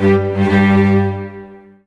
Thank you.